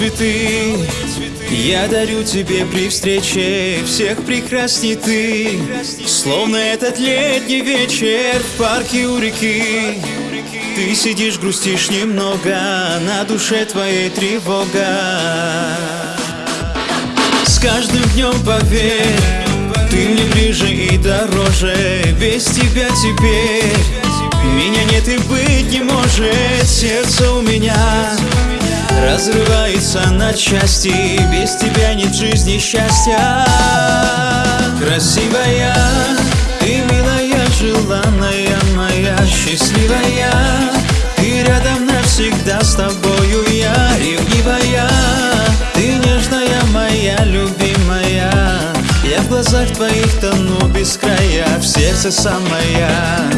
цветы. Я дарю тебе при встрече Всех прекрасней ты. Словно этот летний вечер В парке у реки. Ты сидишь, грустишь немного На душе твоей тревога. С каждым днем поверь Ты мне ближе и дороже. Без тебя теперь Меня нет и быть не может. Сердце у меня Разрывается на части Без тебя нет жизни счастья. Красивая, ты милая, желанная моя Счастливая, ты рядом навсегда с тобою Я ревнивая, ты нежная моя любимая. Я в глазах твоих тону без края В сердце самая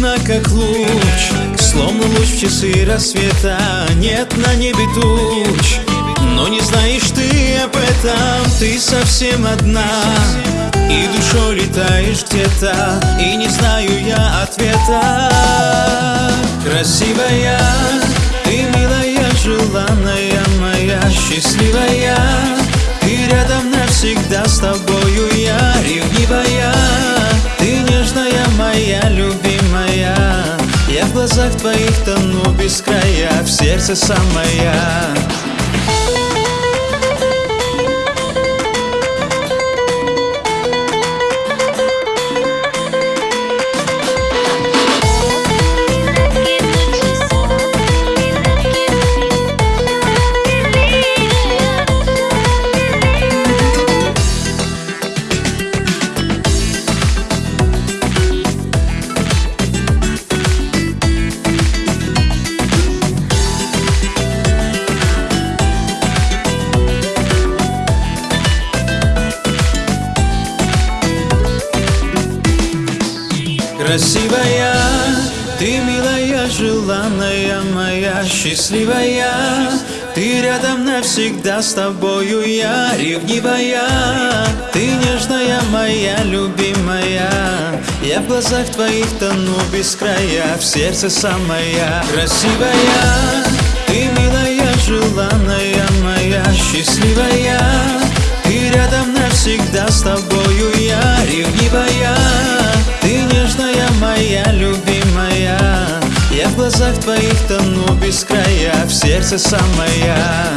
Нежна, как луч Словно луч в часы рассвета. Нет на небе туч Но не знаешь ты об этом. Ты совсем одна И душой летаешь где-то И не знаю я ответа. Красивая глазах твоих тону без края В сердце самая Красивая, ты милая, желанная моя, счастливая. Ты рядом навсегда с тобою я ревнивая. Ты нежная моя, любимая. Я в глазах твоих тону без края, в сердце самая Красивая, ты милая, желанная моя, счастливая твоих тону без края. В сердце самая